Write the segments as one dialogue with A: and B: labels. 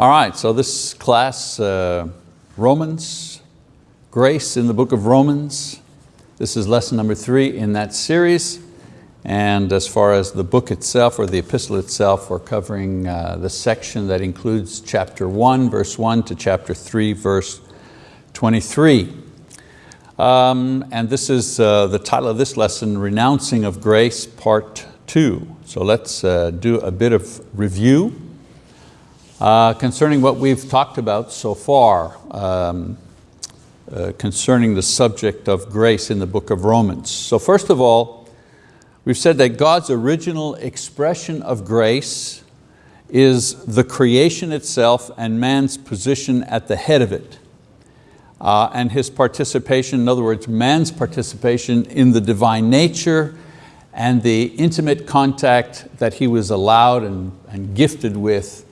A: All right, so this class, uh, Romans, grace in the book of Romans. This is lesson number three in that series. And as far as the book itself or the epistle itself, we're covering uh, the section that includes chapter one, verse one to chapter three, verse 23. Um, and this is uh, the title of this lesson, Renouncing of Grace, part two. So let's uh, do a bit of review uh, concerning what we've talked about so far, um, uh, concerning the subject of grace in the book of Romans. So first of all, we've said that God's original expression of grace is the creation itself and man's position at the head of it. Uh, and his participation, in other words, man's participation in the divine nature and the intimate contact that he was allowed and, and gifted with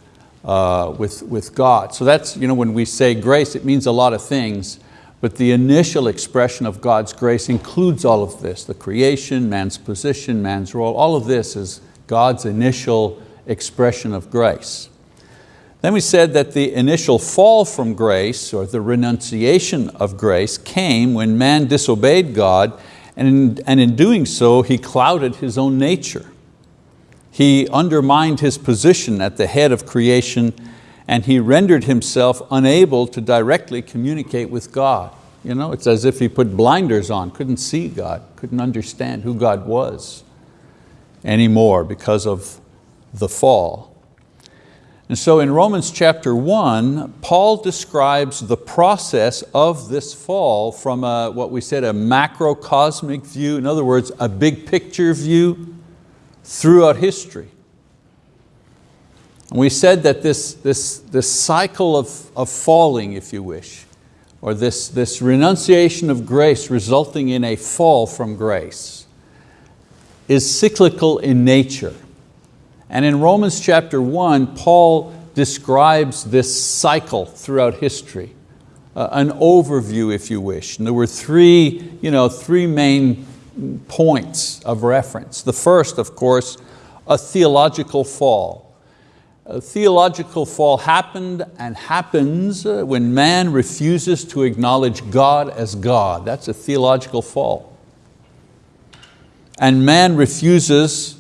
A: uh, with, with God. So that's, you know, when we say grace, it means a lot of things, but the initial expression of God's grace includes all of this, the creation, man's position, man's role, all of this is God's initial expression of grace. Then we said that the initial fall from grace, or the renunciation of grace, came when man disobeyed God, and in, and in doing so, he clouded his own nature. He undermined his position at the head of creation and he rendered himself unable to directly communicate with God. You know, it's as if he put blinders on, couldn't see God, couldn't understand who God was anymore because of the fall. And so in Romans chapter one, Paul describes the process of this fall from a, what we said, a macrocosmic view, in other words, a big picture view, throughout history. And we said that this, this, this cycle of, of falling, if you wish, or this, this renunciation of grace resulting in a fall from grace, is cyclical in nature. And in Romans chapter one, Paul describes this cycle throughout history, uh, an overview if you wish. And there were three, you know, three main points of reference. The first, of course, a theological fall. A theological fall happened and happens uh, when man refuses to acknowledge God as God. That's a theological fall. And man refuses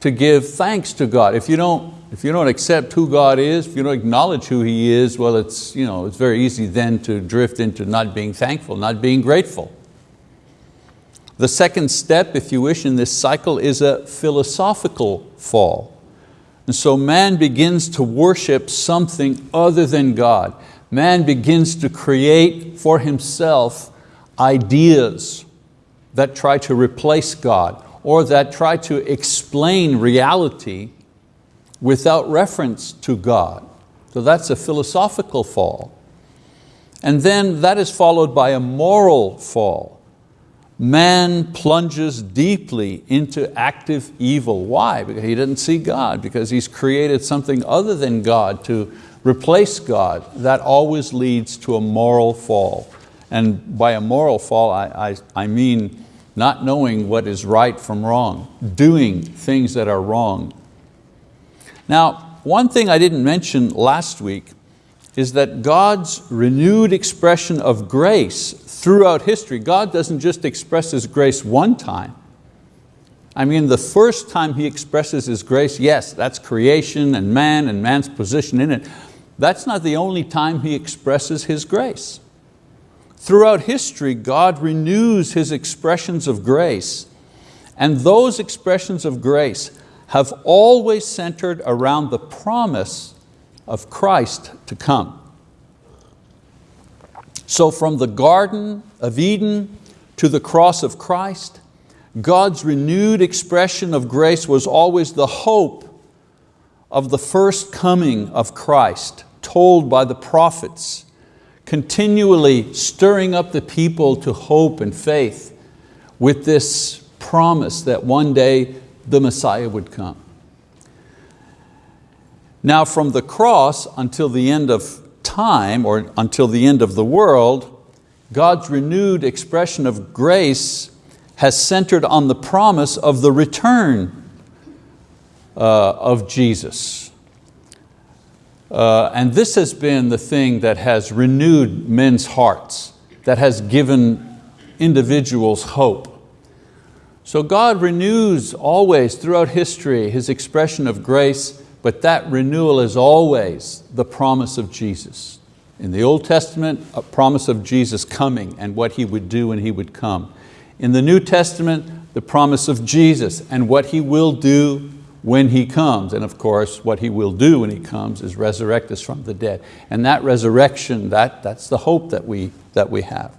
A: to give thanks to God. If you don't, if you don't accept who God is, if you don't acknowledge who He is, well, it's, you know, it's very easy then to drift into not being thankful, not being grateful. The second step, if you wish, in this cycle is a philosophical fall. And so man begins to worship something other than God. Man begins to create for himself ideas that try to replace God or that try to explain reality without reference to God. So that's a philosophical fall. And then that is followed by a moral fall man plunges deeply into active evil. Why? Because he didn't see God, because he's created something other than God to replace God. That always leads to a moral fall. And by a moral fall, I, I, I mean not knowing what is right from wrong, doing things that are wrong. Now, one thing I didn't mention last week is that God's renewed expression of grace throughout history. God doesn't just express His grace one time. I mean, the first time He expresses His grace, yes, that's creation and man and man's position in it. That's not the only time He expresses His grace. Throughout history, God renews His expressions of grace, and those expressions of grace have always centered around the promise of Christ to come. So from the Garden of Eden to the cross of Christ, God's renewed expression of grace was always the hope of the first coming of Christ told by the prophets, continually stirring up the people to hope and faith with this promise that one day the Messiah would come. Now from the cross until the end of time or until the end of the world, God's renewed expression of grace has centered on the promise of the return uh, of Jesus. Uh, and this has been the thing that has renewed men's hearts, that has given individuals hope. So God renews always throughout history His expression of grace, but that renewal is always the promise of Jesus. In the Old Testament, a promise of Jesus coming and what He would do when He would come. In the New Testament, the promise of Jesus and what He will do when He comes. And of course, what He will do when He comes is resurrect us from the dead. And that resurrection, that, that's the hope that we, that we have.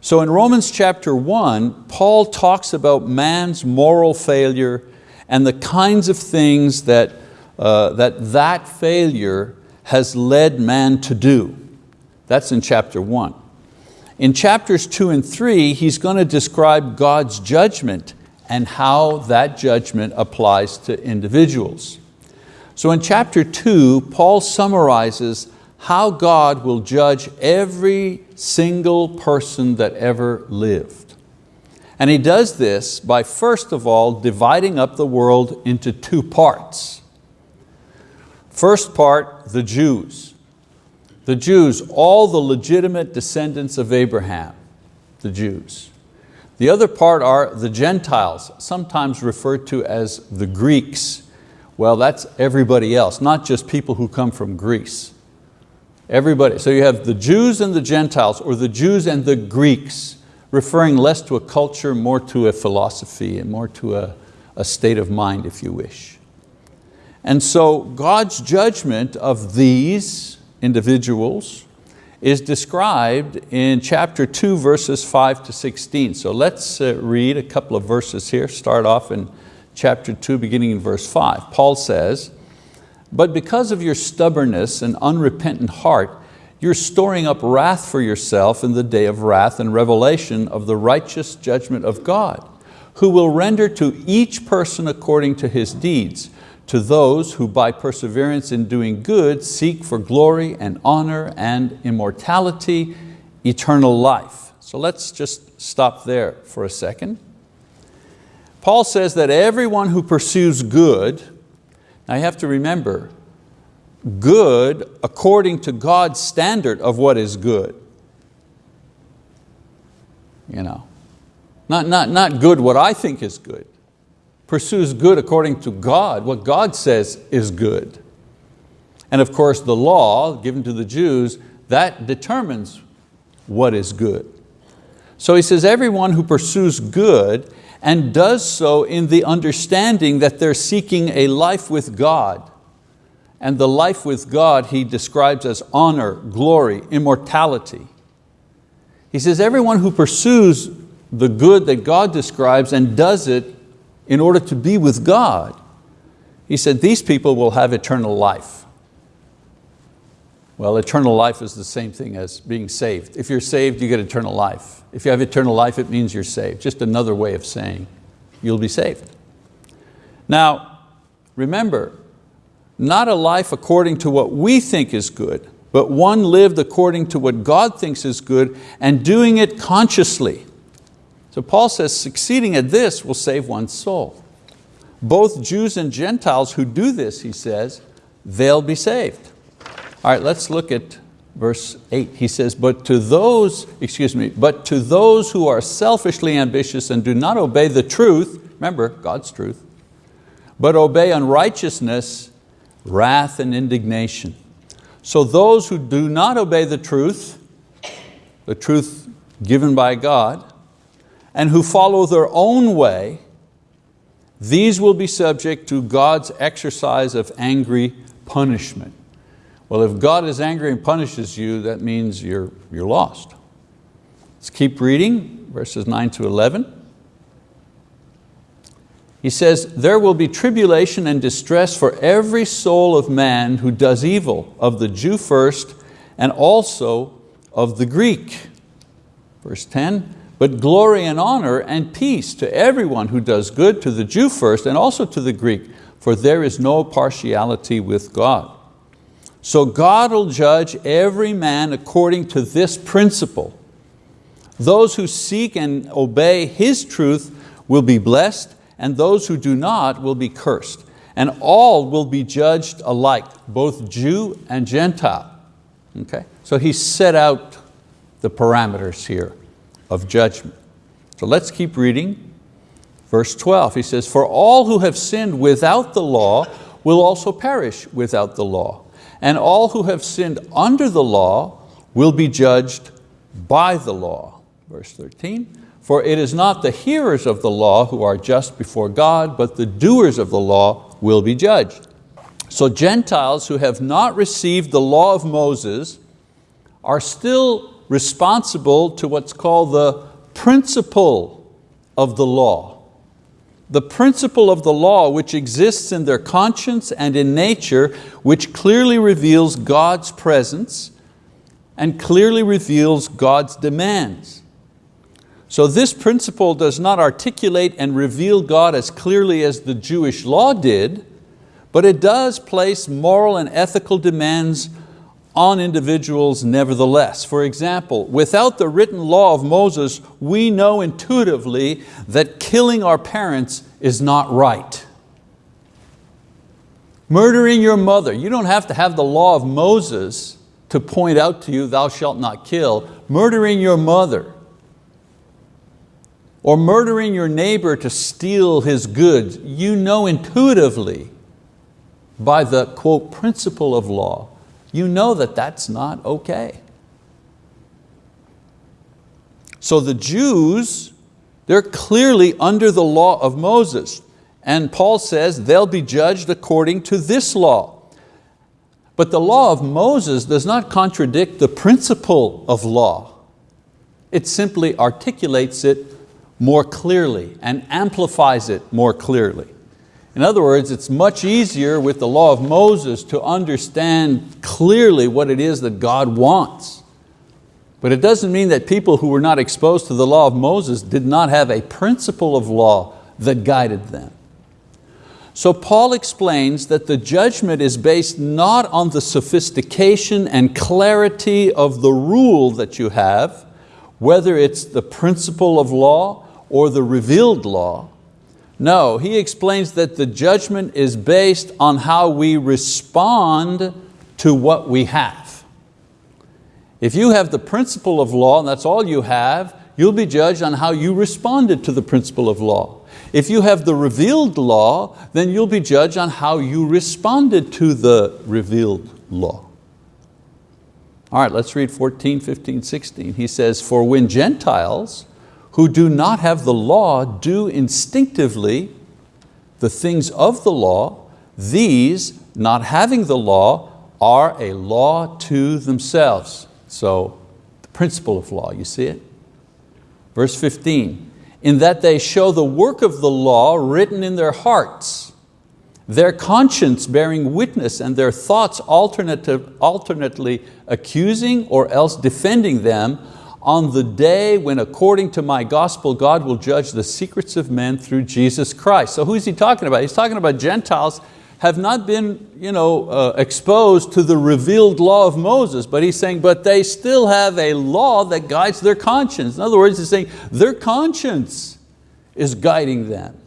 A: So in Romans chapter one, Paul talks about man's moral failure and the kinds of things that uh, that, that failure has led man to do. That's in chapter one. In chapters two and three, he's going to describe God's judgment and how that judgment applies to individuals. So in chapter two, Paul summarizes how God will judge every single person that ever lived. And he does this by first of all dividing up the world into two parts. First part, the Jews. The Jews, all the legitimate descendants of Abraham, the Jews. The other part are the Gentiles, sometimes referred to as the Greeks. Well, that's everybody else, not just people who come from Greece. Everybody, so you have the Jews and the Gentiles, or the Jews and the Greeks, referring less to a culture, more to a philosophy, and more to a, a state of mind, if you wish. And so God's judgment of these individuals is described in chapter 2, verses 5 to 16. So let's uh, read a couple of verses here, start off in chapter 2, beginning in verse 5. Paul says, But because of your stubbornness and unrepentant heart, you're storing up wrath for yourself in the day of wrath and revelation of the righteous judgment of God, who will render to each person according to his deeds to those who by perseverance in doing good seek for glory and honor and immortality, eternal life. So let's just stop there for a second. Paul says that everyone who pursues good, now you have to remember, good according to God's standard of what is good. You know, not, not, not good what I think is good pursues good according to God, what God says is good. And of course the law given to the Jews, that determines what is good. So he says everyone who pursues good and does so in the understanding that they're seeking a life with God. And the life with God he describes as honor, glory, immortality. He says everyone who pursues the good that God describes and does it in order to be with God, he said, these people will have eternal life. Well, eternal life is the same thing as being saved. If you're saved, you get eternal life. If you have eternal life, it means you're saved. Just another way of saying you'll be saved. Now, remember, not a life according to what we think is good, but one lived according to what God thinks is good and doing it consciously. So Paul says succeeding at this will save one's soul. Both Jews and Gentiles who do this, he says, they'll be saved. All right, let's look at verse eight. He says, but to those, excuse me, but to those who are selfishly ambitious and do not obey the truth, remember God's truth, but obey unrighteousness, wrath and indignation. So those who do not obey the truth, the truth given by God, and who follow their own way, these will be subject to God's exercise of angry punishment. Well, if God is angry and punishes you, that means you're, you're lost. Let's keep reading, verses 9 to 11. He says, there will be tribulation and distress for every soul of man who does evil, of the Jew first, and also of the Greek. Verse 10, but glory and honor and peace to everyone who does good, to the Jew first and also to the Greek, for there is no partiality with God. So God will judge every man according to this principle. Those who seek and obey His truth will be blessed, and those who do not will be cursed. and all will be judged alike, both Jew and Gentile. Okay? So he set out the parameters here of judgment. So let's keep reading. Verse 12, he says, For all who have sinned without the law will also perish without the law. And all who have sinned under the law will be judged by the law. Verse 13, For it is not the hearers of the law who are just before God, but the doers of the law will be judged. So Gentiles who have not received the law of Moses are still responsible to what's called the principle of the law. The principle of the law which exists in their conscience and in nature, which clearly reveals God's presence and clearly reveals God's demands. So this principle does not articulate and reveal God as clearly as the Jewish law did, but it does place moral and ethical demands on individuals nevertheless. For example, without the written law of Moses, we know intuitively that killing our parents is not right. Murdering your mother, you don't have to have the law of Moses to point out to you, thou shalt not kill. Murdering your mother, or murdering your neighbor to steal his goods, you know intuitively by the quote principle of law, you know that that's not okay. So the Jews, they're clearly under the law of Moses. And Paul says they'll be judged according to this law. But the law of Moses does not contradict the principle of law. It simply articulates it more clearly and amplifies it more clearly. In other words, it's much easier with the law of Moses to understand clearly what it is that God wants. But it doesn't mean that people who were not exposed to the law of Moses did not have a principle of law that guided them. So Paul explains that the judgment is based not on the sophistication and clarity of the rule that you have, whether it's the principle of law or the revealed law. No, he explains that the judgment is based on how we respond to what we have. If you have the principle of law and that's all you have, you'll be judged on how you responded to the principle of law. If you have the revealed law, then you'll be judged on how you responded to the revealed law. All right, let's read 14, 15, 16. He says, for when Gentiles, who do not have the law do instinctively the things of the law, these, not having the law, are a law to themselves. So the principle of law, you see it? Verse 15, in that they show the work of the law written in their hearts, their conscience bearing witness and their thoughts alternately accusing or else defending them on the day when according to my gospel, God will judge the secrets of men through Jesus Christ. So who is he talking about? He's talking about Gentiles have not been you know, uh, exposed to the revealed law of Moses, but he's saying, but they still have a law that guides their conscience. In other words, he's saying their conscience is guiding them.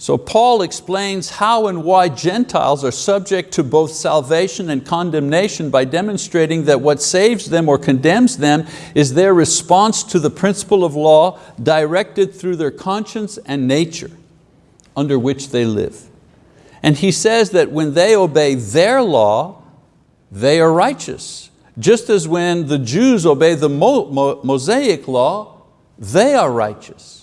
A: So Paul explains how and why Gentiles are subject to both salvation and condemnation by demonstrating that what saves them or condemns them is their response to the principle of law directed through their conscience and nature under which they live. And he says that when they obey their law, they are righteous. Just as when the Jews obey the Mosaic law, they are righteous.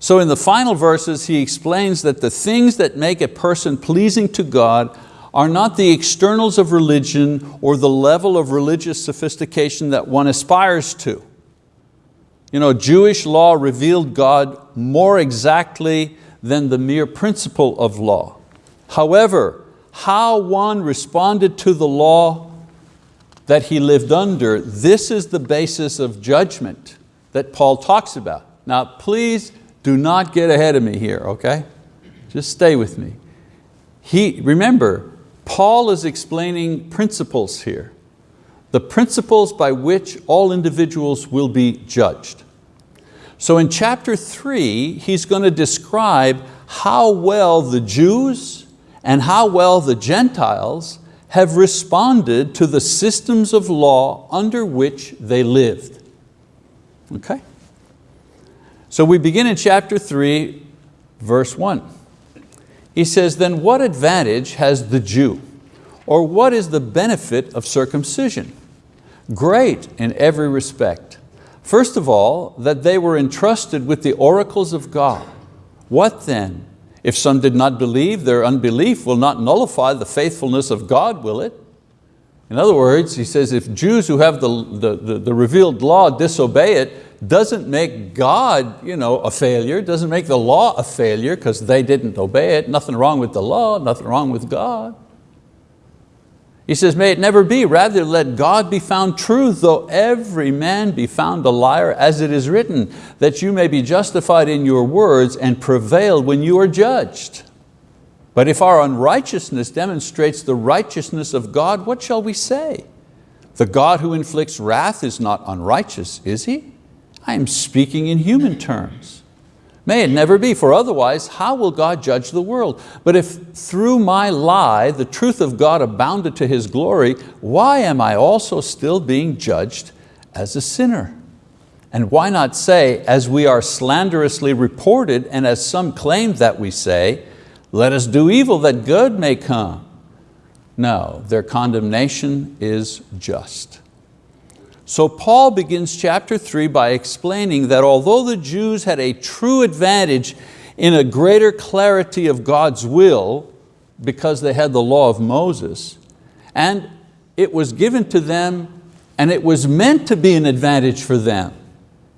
A: So in the final verses, he explains that the things that make a person pleasing to God are not the externals of religion or the level of religious sophistication that one aspires to. You know, Jewish law revealed God more exactly than the mere principle of law. However, how one responded to the law that he lived under, this is the basis of judgment that Paul talks about. Now please do not get ahead of me here, okay? Just stay with me. He, remember, Paul is explaining principles here. The principles by which all individuals will be judged. So in chapter three, he's going to describe how well the Jews and how well the Gentiles have responded to the systems of law under which they lived. Okay? So we begin in chapter three, verse one. He says, then what advantage has the Jew? Or what is the benefit of circumcision? Great in every respect. First of all, that they were entrusted with the oracles of God. What then? If some did not believe, their unbelief will not nullify the faithfulness of God, will it? In other words, he says, if Jews who have the, the, the, the revealed law disobey it, doesn't make God you know, a failure, doesn't make the law a failure because they didn't obey it. Nothing wrong with the law, nothing wrong with God. He says, may it never be, rather let God be found true, though every man be found a liar, as it is written, that you may be justified in your words and prevail when you are judged. But if our unrighteousness demonstrates the righteousness of God, what shall we say? The God who inflicts wrath is not unrighteous, is He? I am speaking in human terms. May it never be, for otherwise how will God judge the world? But if through my lie the truth of God abounded to His glory, why am I also still being judged as a sinner? And why not say, as we are slanderously reported and as some claim that we say, let us do evil that good may come. No, their condemnation is just. So Paul begins chapter three by explaining that although the Jews had a true advantage in a greater clarity of God's will because they had the law of Moses, and it was given to them and it was meant to be an advantage for them.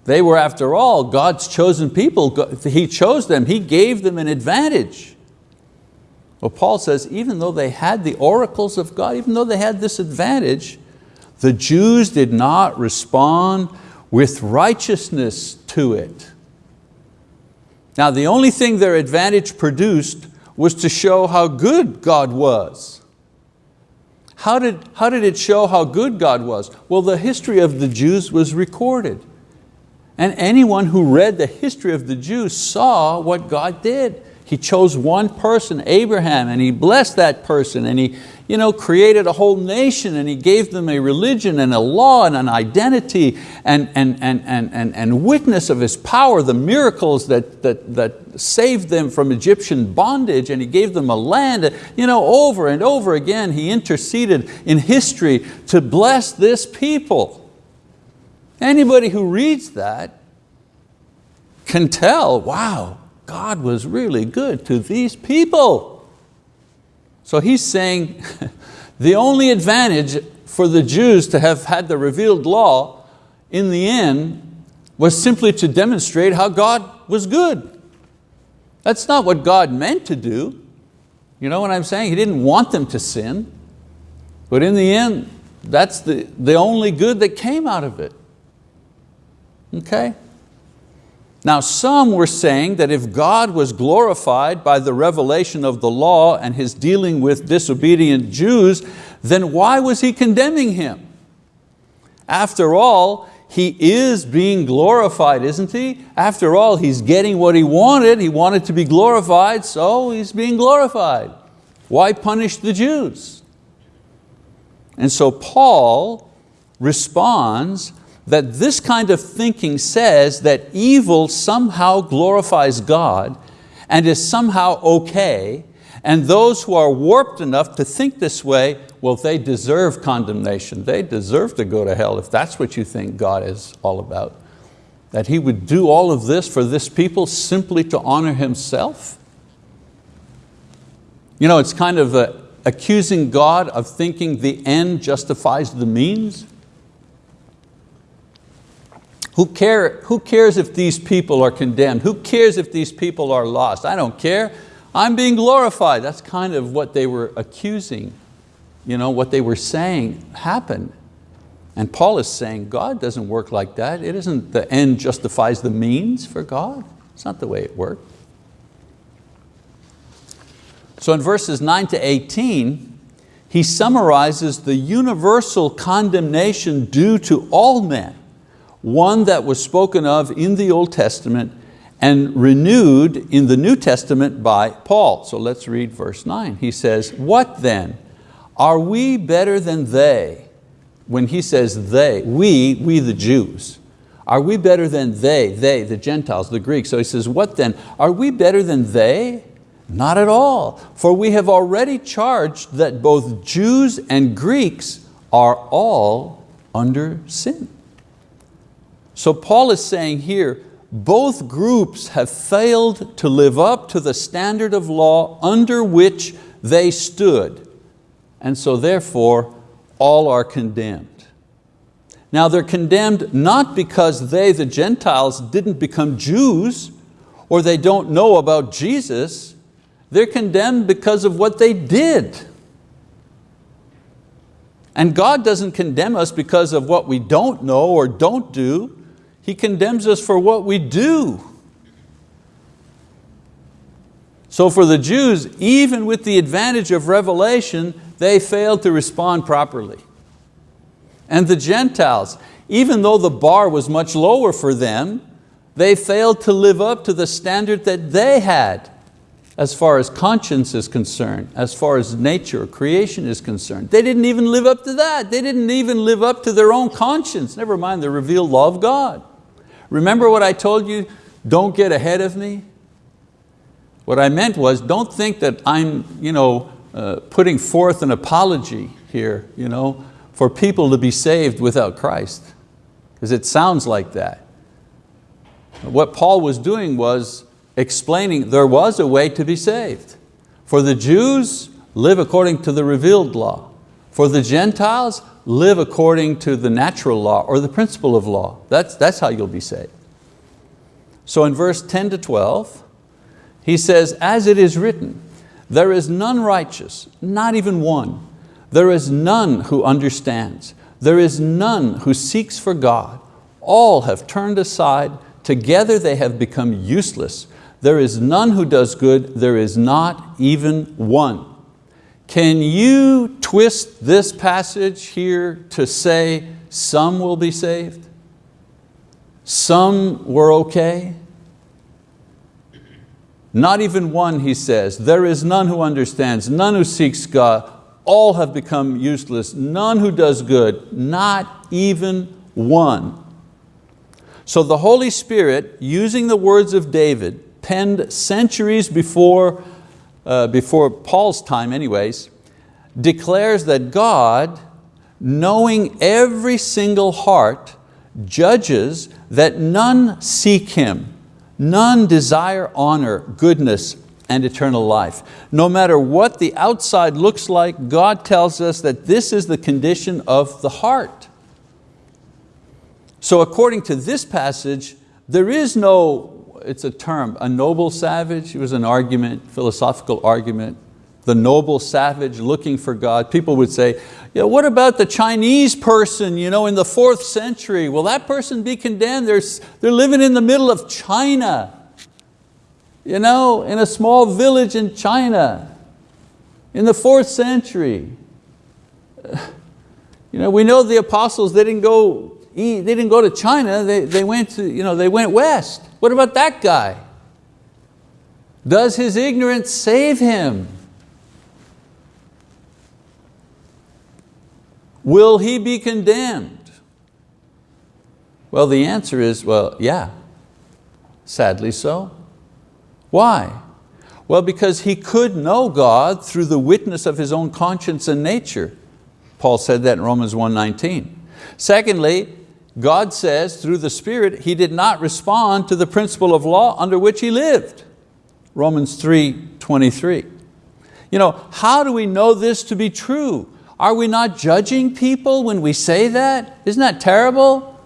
A: They were, after all, God's chosen people. He chose them, He gave them an advantage. Well, Paul says, even though they had the oracles of God, even though they had this advantage, the Jews did not respond with righteousness to it. Now the only thing their advantage produced was to show how good God was. How did, how did it show how good God was? Well, the history of the Jews was recorded. And anyone who read the history of the Jews saw what God did. He chose one person, Abraham, and He blessed that person and He, you know, created a whole nation and He gave them a religion and a law and an identity and, and, and, and, and, and witness of His power, the miracles that, that, that saved them from Egyptian bondage and He gave them a land. You know, over and over again He interceded in history to bless this people. Anybody who reads that can tell, wow, God was really good to these people. So he's saying the only advantage for the Jews to have had the revealed law in the end was simply to demonstrate how God was good. That's not what God meant to do. You know what I'm saying? He didn't want them to sin. But in the end, that's the, the only good that came out of it. Okay? Now some were saying that if God was glorified by the revelation of the law and His dealing with disobedient Jews, then why was He condemning him? After all, He is being glorified, isn't He? After all, He's getting what He wanted. He wanted to be glorified, so He's being glorified. Why punish the Jews? And so Paul responds that this kind of thinking says that evil somehow glorifies God and is somehow okay, and those who are warped enough to think this way, well, they deserve condemnation. They deserve to go to hell if that's what you think God is all about. That He would do all of this for this people simply to honor Himself? You know, it's kind of a, accusing God of thinking the end justifies the means. Who, care, who cares if these people are condemned? Who cares if these people are lost? I don't care. I'm being glorified. That's kind of what they were accusing, you know, what they were saying happened. And Paul is saying God doesn't work like that. It isn't the end justifies the means for God. It's not the way it works. So in verses 9 to 18, he summarizes the universal condemnation due to all men one that was spoken of in the Old Testament and renewed in the New Testament by Paul. So let's read verse nine. He says, what then? Are we better than they? When he says they, we, we the Jews. Are we better than they, they, the Gentiles, the Greeks? So he says, what then? Are we better than they? Not at all, for we have already charged that both Jews and Greeks are all under sin. So Paul is saying here, both groups have failed to live up to the standard of law under which they stood. And so therefore, all are condemned. Now they're condemned not because they, the Gentiles, didn't become Jews or they don't know about Jesus. They're condemned because of what they did. And God doesn't condemn us because of what we don't know or don't do. He condemns us for what we do. So for the Jews, even with the advantage of revelation, they failed to respond properly. And the Gentiles, even though the bar was much lower for them, they failed to live up to the standard that they had as far as conscience is concerned, as far as nature, creation is concerned. They didn't even live up to that. They didn't even live up to their own conscience, never mind the revealed law of God. Remember what I told you, don't get ahead of me? What I meant was, don't think that I'm you know, uh, putting forth an apology here you know, for people to be saved without Christ, because it sounds like that. What Paul was doing was explaining there was a way to be saved. For the Jews, live according to the revealed law. For the Gentiles, live according to the natural law or the principle of law. That's, that's how you'll be saved. So in verse 10 to 12, he says, as it is written, there is none righteous, not even one. There is none who understands. There is none who seeks for God. All have turned aside. Together they have become useless. There is none who does good. There is not even one. Can you twist this passage here to say some will be saved? Some were okay? Not even one, he says. There is none who understands, none who seeks God. All have become useless, none who does good, not even one. So the Holy Spirit, using the words of David, penned centuries before uh, before Paul's time anyways, declares that God, knowing every single heart, judges that none seek Him, none desire honor, goodness, and eternal life. No matter what the outside looks like, God tells us that this is the condition of the heart. So according to this passage, there is no it's a term, a noble savage, it was an argument, philosophical argument. The noble savage looking for God. People would say, yeah, what about the Chinese person you know, in the fourth century? Will that person be condemned? They're, they're living in the middle of China, you know, in a small village in China in the fourth century. You know, we know the apostles, they didn't go, they didn't go to China, they, they, went to, you know, they went west. What about that guy? Does his ignorance save him? Will he be condemned? Well, the answer is, well, yeah, sadly so. Why? Well, because he could know God through the witness of his own conscience and nature. Paul said that in Romans 1.19. Secondly, God says through the Spirit he did not respond to the principle of law under which he lived. Romans 3, 23. You know, how do we know this to be true? Are we not judging people when we say that? Isn't that terrible?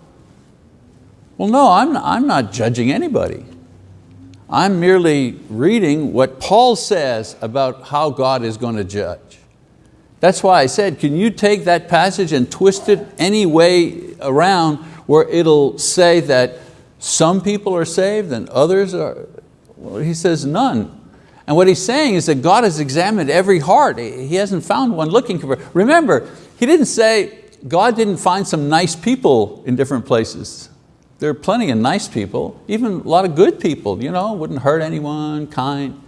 A: Well, no, I'm, I'm not judging anybody. I'm merely reading what Paul says about how God is going to judge. That's why I said, can you take that passage and twist it any way around where it'll say that some people are saved and others are, well, he says none. And what he's saying is that God has examined every heart. He hasn't found one looking for, remember, he didn't say, God didn't find some nice people in different places. There are plenty of nice people, even a lot of good people, you know, wouldn't hurt anyone, kind.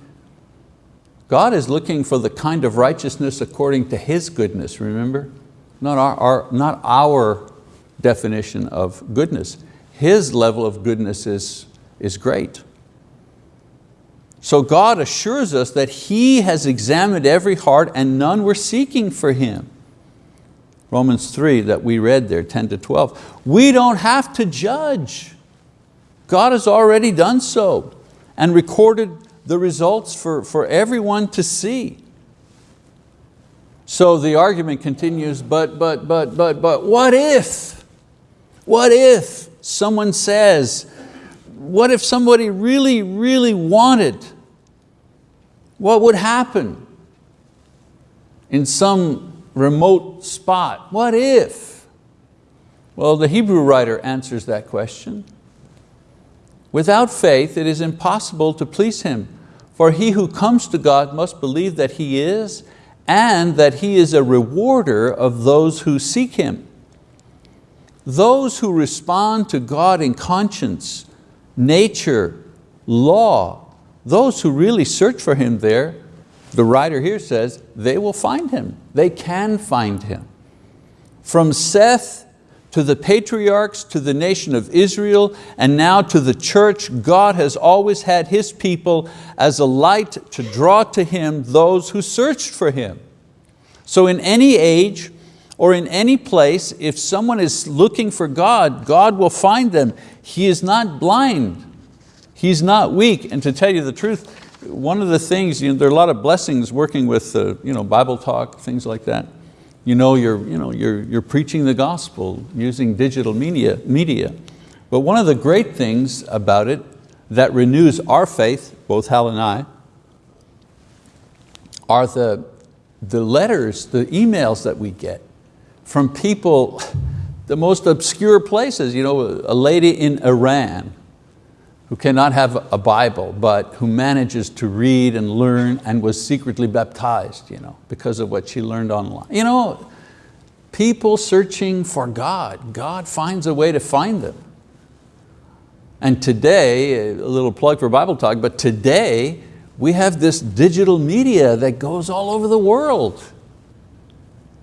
A: God is looking for the kind of righteousness according to His goodness, remember? Not our, our, not our definition of goodness. His level of goodness is, is great. So God assures us that He has examined every heart and none were seeking for Him. Romans 3 that we read there, 10 to 12. We don't have to judge. God has already done so and recorded the results for, for everyone to see. So the argument continues, but, but, but, but, but, what if? What if someone says, what if somebody really, really wanted? What would happen in some remote spot? What if? Well, the Hebrew writer answers that question. Without faith, it is impossible to please Him, for he who comes to God must believe that He is and that He is a rewarder of those who seek Him. Those who respond to God in conscience, nature, law, those who really search for Him there the writer here says, they will find him. They can find him. From Seth to the patriarchs, to the nation of Israel, and now to the church, God has always had His people as a light to draw to Him those who searched for Him. So in any age or in any place, if someone is looking for God, God will find them. He is not blind. He's not weak. And to tell you the truth, one of the things, you know, there are a lot of blessings working with uh, you know, Bible talk, things like that. You know, you're, you know, you're, you're preaching the gospel using digital media, media. But one of the great things about it that renews our faith, both Hal and I, are the, the letters, the emails that we get from people, the most obscure places. You know, a lady in Iran who cannot have a Bible, but who manages to read and learn and was secretly baptized you know, because of what she learned online. You know, people searching for God, God finds a way to find them. And today, a little plug for Bible Talk, but today we have this digital media that goes all over the world.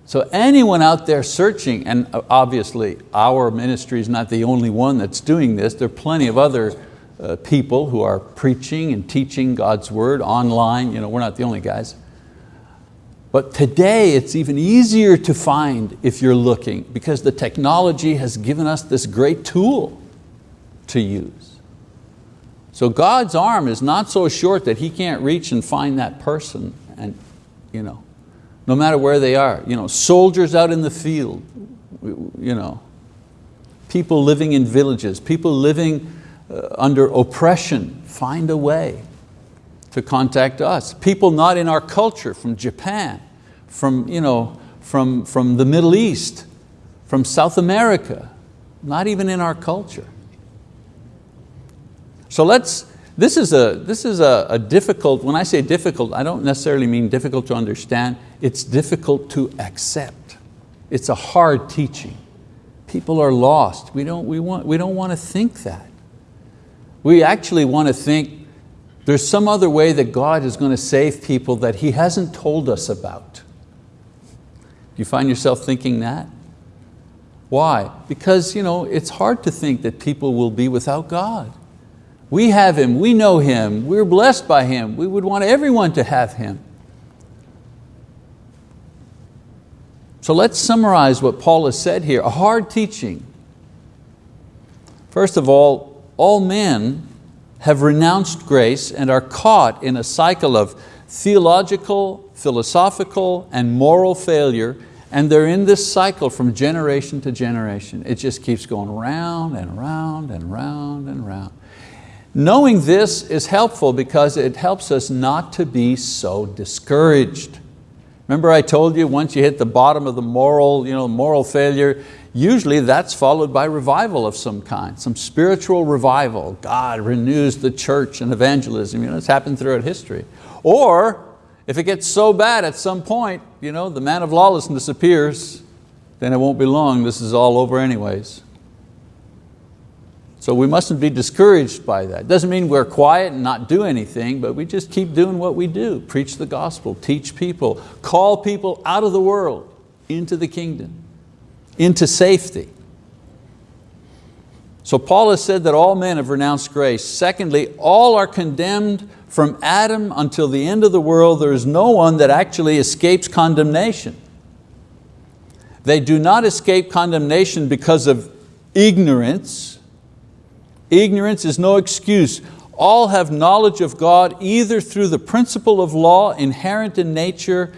A: So anyone out there searching, and obviously our ministry is not the only one that's doing this, there are plenty of other uh, people who are preaching and teaching God's word online. You know, we're not the only guys. But today it's even easier to find if you're looking because the technology has given us this great tool to use. So God's arm is not so short that He can't reach and find that person and you know, no matter where they are. You know, soldiers out in the field, you know, people living in villages, people living Uh, under oppression, find a way to contact us. People not in our culture, from Japan, from, you know, from, from the Middle East, from South America, not even in our culture. So let's, this is, a, this is a, a difficult, when I say difficult, I don't necessarily mean difficult to understand, it's difficult to accept. It's a hard teaching. People are lost. We don't, we want, we don't want to think that. We actually want to think there's some other way that God is going to save people that He hasn't told us about. Do you find yourself thinking that? Why? Because you know, it's hard to think that people will be without God. We have Him, we know Him, we're blessed by Him. We would want everyone to have Him. So let's summarize what Paul has said here, a hard teaching. First of all, all men have renounced grace and are caught in a cycle of theological, philosophical, and moral failure, and they're in this cycle from generation to generation. It just keeps going round and round and round and round. Knowing this is helpful because it helps us not to be so discouraged. Remember I told you once you hit the bottom of the moral, you know, moral failure, usually that's followed by revival of some kind, some spiritual revival. God renews the church and evangelism. You know, it's happened throughout history. Or if it gets so bad at some point, you know, the man of lawlessness appears, then it won't be long, this is all over anyways. So we mustn't be discouraged by that. Doesn't mean we're quiet and not do anything, but we just keep doing what we do. Preach the gospel, teach people, call people out of the world into the kingdom, into safety. So Paul has said that all men have renounced grace. Secondly, all are condemned from Adam until the end of the world. There is no one that actually escapes condemnation. They do not escape condemnation because of ignorance. Ignorance is no excuse. All have knowledge of God either through the principle of law inherent in nature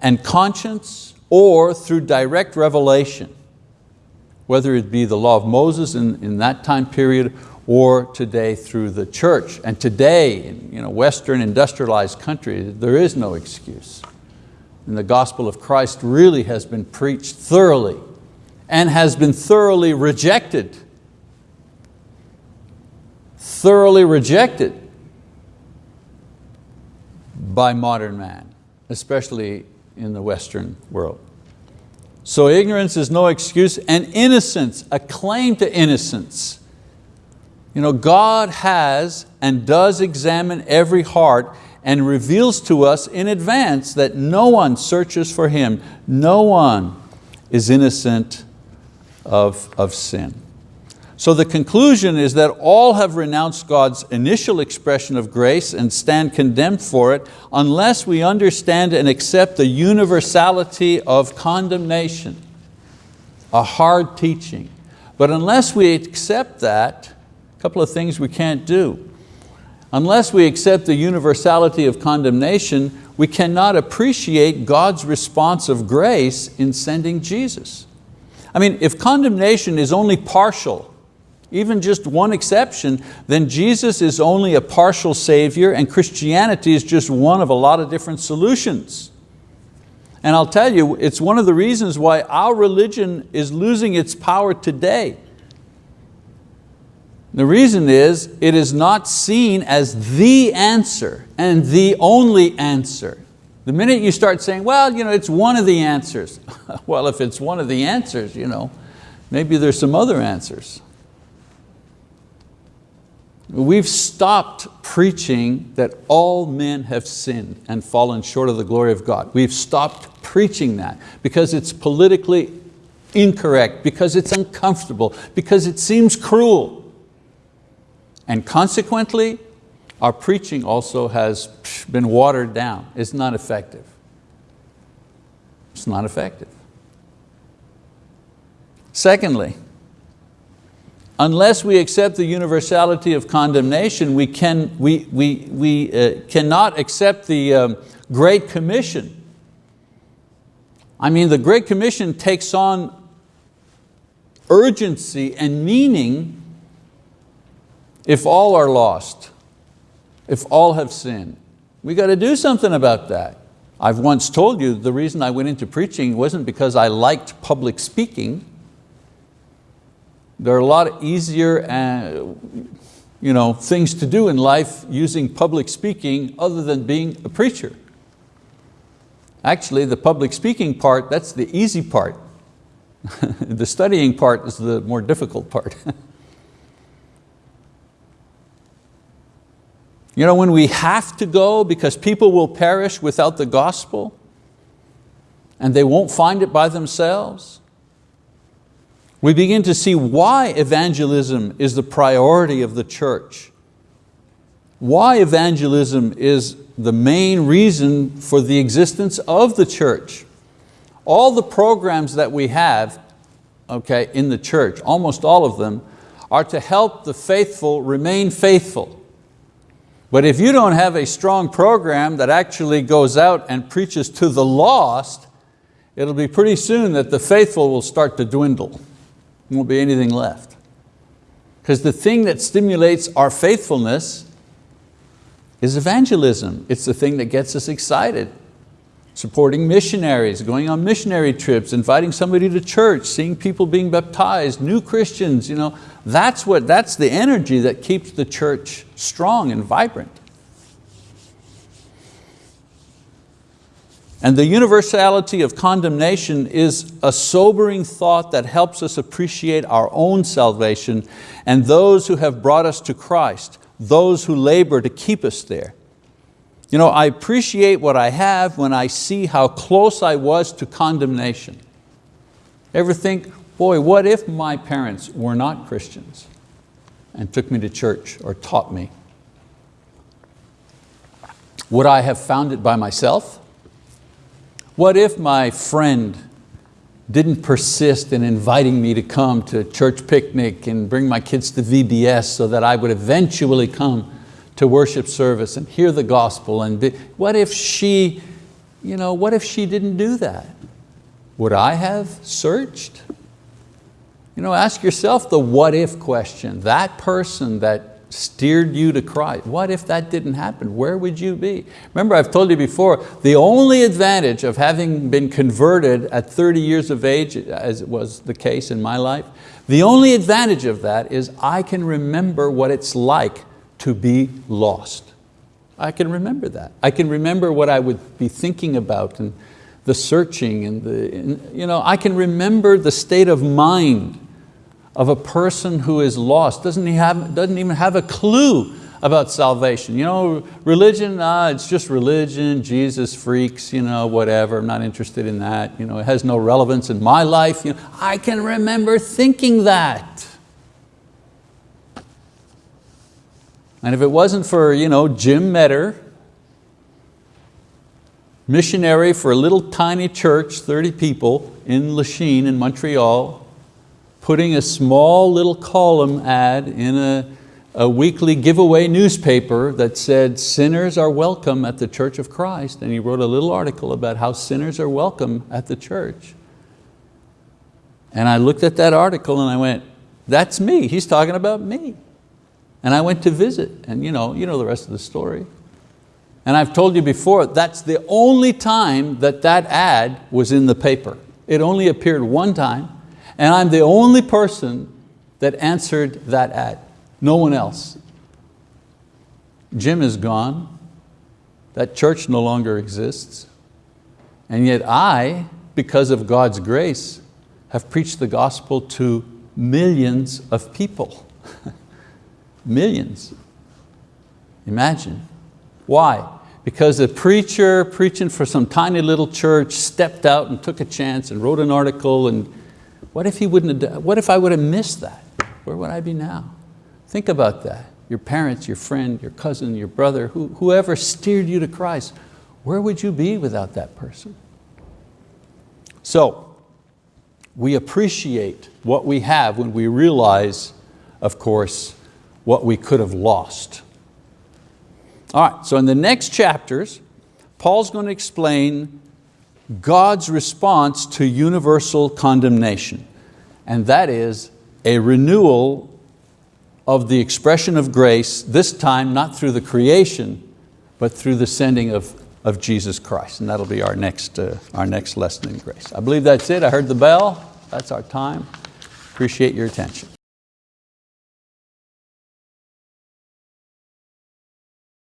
A: and conscience or through direct revelation whether it be the law of Moses in, in that time period or today through the church. And today, in you know, Western industrialized countries, there is no excuse. And the gospel of Christ really has been preached thoroughly and has been thoroughly rejected. Thoroughly rejected by modern man, especially in the Western world. So ignorance is no excuse, and innocence, a claim to innocence. You know, God has and does examine every heart and reveals to us in advance that no one searches for Him. No one is innocent of, of sin. So the conclusion is that all have renounced God's initial expression of grace and stand condemned for it unless we understand and accept the universality of condemnation, a hard teaching. But unless we accept that, a couple of things we can't do. Unless we accept the universality of condemnation, we cannot appreciate God's response of grace in sending Jesus. I mean, if condemnation is only partial, even just one exception, then Jesus is only a partial savior and Christianity is just one of a lot of different solutions. And I'll tell you, it's one of the reasons why our religion is losing its power today. The reason is, it is not seen as the answer and the only answer. The minute you start saying, well, you know, it's one of the answers. well, if it's one of the answers, you know, maybe there's some other answers. We've stopped preaching that all men have sinned and fallen short of the glory of God. We've stopped preaching that because it's politically incorrect, because it's uncomfortable, because it seems cruel. And consequently, our preaching also has been watered down. It's not effective. It's not effective. Secondly, unless we accept the universality of condemnation, we, can, we, we, we uh, cannot accept the um, Great Commission. I mean, the Great Commission takes on urgency and meaning if all are lost, if all have sinned. We got to do something about that. I've once told you the reason I went into preaching wasn't because I liked public speaking, there are a lot of easier uh, you know, things to do in life using public speaking other than being a preacher. Actually, the public speaking part, that's the easy part. the studying part is the more difficult part. you know, when we have to go because people will perish without the gospel and they won't find it by themselves, we begin to see why evangelism is the priority of the church. Why evangelism is the main reason for the existence of the church. All the programs that we have okay, in the church, almost all of them, are to help the faithful remain faithful. But if you don't have a strong program that actually goes out and preaches to the lost, it'll be pretty soon that the faithful will start to dwindle won't be anything left. Because the thing that stimulates our faithfulness is evangelism. It's the thing that gets us excited. Supporting missionaries, going on missionary trips, inviting somebody to church, seeing people being baptized, new Christians, you know, that's, what, that's the energy that keeps the church strong and vibrant. And the universality of condemnation is a sobering thought that helps us appreciate our own salvation and those who have brought us to Christ, those who labor to keep us there. You know, I appreciate what I have when I see how close I was to condemnation. Ever think, boy, what if my parents were not Christians and took me to church or taught me? Would I have found it by myself? What if my friend didn't persist in inviting me to come to church picnic and bring my kids to VBS so that I would eventually come to worship service and hear the gospel and be, what if she, you know, what if she didn't do that? Would I have searched? You know, ask yourself the what if question. That person that steered you to Christ. What if that didn't happen? Where would you be? Remember I've told you before, the only advantage of having been converted at 30 years of age, as was the case in my life, the only advantage of that is I can remember what it's like to be lost. I can remember that. I can remember what I would be thinking about and the searching and the, you know, I can remember the state of mind of a person who is lost, doesn't, he have, doesn't even have a clue about salvation. You know, religion, ah, it's just religion, Jesus freaks, you know, whatever, I'm not interested in that. You know, it has no relevance in my life. You know, I can remember thinking that. And if it wasn't for you know, Jim Metter, missionary for a little tiny church, 30 people in Lachine in Montreal, putting a small little column ad in a, a weekly giveaway newspaper that said sinners are welcome at the Church of Christ. And he wrote a little article about how sinners are welcome at the church. And I looked at that article and I went, that's me, he's talking about me. And I went to visit and you know, you know the rest of the story. And I've told you before, that's the only time that that ad was in the paper. It only appeared one time and I'm the only person that answered that ad, no one else. Jim is gone, that church no longer exists, and yet I, because of God's grace, have preached the gospel to millions of people. millions. Imagine. Why? Because a preacher preaching for some tiny little church stepped out and took a chance and wrote an article and what if, he wouldn't have, what if I would have missed that? Where would I be now? Think about that. Your parents, your friend, your cousin, your brother, who, whoever steered you to Christ, where would you be without that person? So, we appreciate what we have when we realize, of course, what we could have lost. All right, so in the next chapters, Paul's going to explain God's response to universal condemnation, and that is a renewal of the expression of grace, this time not through the creation, but through the sending of, of Jesus Christ. And that'll be our next, uh, our next lesson in grace. I believe that's it. I heard the bell. That's our time. Appreciate your attention.